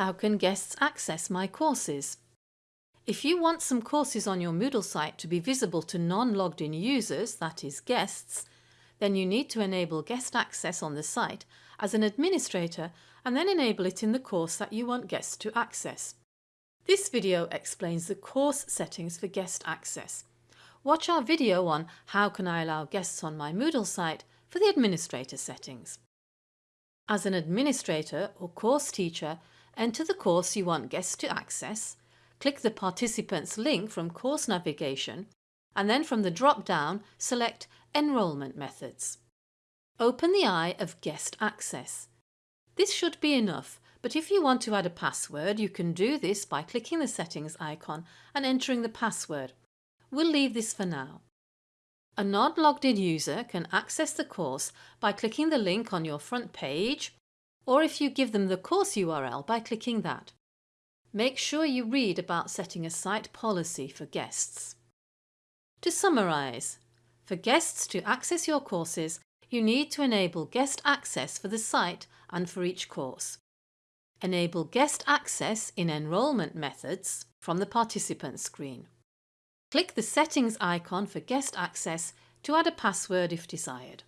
How can guests access my courses? If you want some courses on your Moodle site to be visible to non-logged in users, that is guests, then you need to enable guest access on the site as an administrator and then enable it in the course that you want guests to access. This video explains the course settings for guest access. Watch our video on How can I allow guests on my Moodle site for the administrator settings. As an administrator or course teacher, enter the course you want guests to access, click the participants link from course navigation and then from the drop-down select Enrolment Methods. Open the eye of Guest Access. This should be enough, but if you want to add a password you can do this by clicking the settings icon and entering the password. We'll leave this for now. A non-logged in user can access the course by clicking the link on your front page or if you give them the course URL by clicking that. Make sure you read about setting a site policy for guests. To summarise, for guests to access your courses, you need to enable guest access for the site and for each course. Enable guest access in enrolment methods from the participant screen. Click the settings icon for guest access to add a password if desired.